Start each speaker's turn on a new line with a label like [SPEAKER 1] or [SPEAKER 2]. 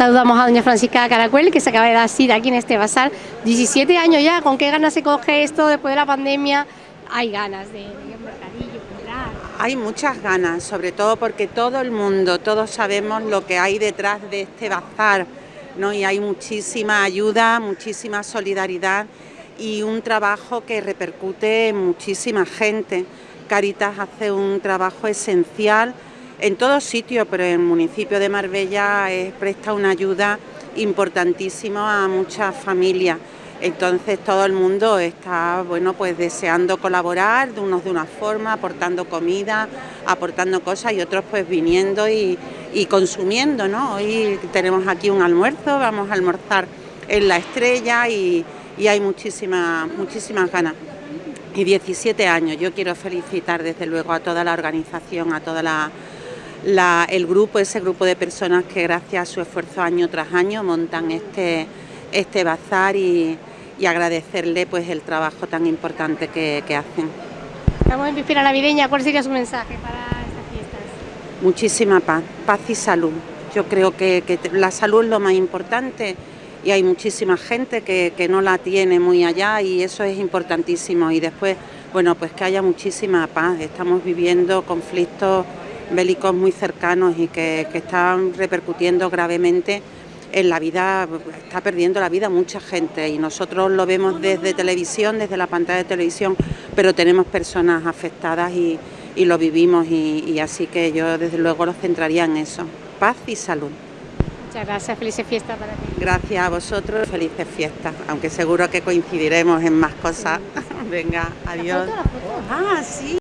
[SPEAKER 1] Saludamos a doña Francisca Caracuel, que se acaba de dar aquí en este bazar. 17 años ya, ¿con qué ganas se coge esto después de la pandemia? Hay ganas de, un mercadillo.
[SPEAKER 2] Hay muchas ganas, sobre todo porque todo el mundo, todos sabemos lo que hay detrás de este bazar, ¿no? Y hay muchísima ayuda, muchísima solidaridad y un trabajo que repercute en muchísima gente. Caritas hace un trabajo esencial en todo sitio, pero en el municipio de Marbella presta una ayuda importantísima a muchas familias. Entonces todo el mundo está bueno pues deseando colaborar, de unos de una forma, aportando comida, aportando cosas y otros pues viniendo y, consumiendo, ¿no? Hoy tenemos aquí un almuerzo, vamos a almorzar en la estrella y, y hay muchísimas, muchísimas ganas. Y 17 años, yo quiero felicitar desde luego a toda la organización, a toda la el grupo, ese grupo de personas que gracias a su esfuerzo año tras año montan este, este bazar y, agradecerle pues el trabajo tan importante que, hacen.
[SPEAKER 1] Estamos en víspera navideña, ¿cuál sería su mensaje para estas fiestas?
[SPEAKER 2] Muchísima paz, paz y salud. Yo creo que, la salud es lo más importante y hay muchísima gente que, que no la tiene muy allá y eso es importantísimo. Y después, bueno, pues que haya muchísima paz. Estamos viviendo conflictos bélicos muy cercanos y que, están repercutiendo gravemente en la vida, está perdiendo la vida mucha gente y nosotros lo vemos desde televisión, desde la pantalla de televisión, pero tenemos personas afectadas y, lo vivimos y, así que yo desde luego lo centraría en eso, paz y salud.
[SPEAKER 1] Muchas gracias, felices fiestas para ti.
[SPEAKER 2] Gracias a vosotros, felices fiestas, aunque seguro que coincidiremos en más cosas. Venga, adiós.
[SPEAKER 1] ¿La foto, la foto?
[SPEAKER 2] Ah, sí.